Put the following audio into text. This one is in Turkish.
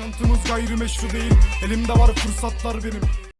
Yaşantımız gayrimeşru değil. Elimde var fırsatlar benim.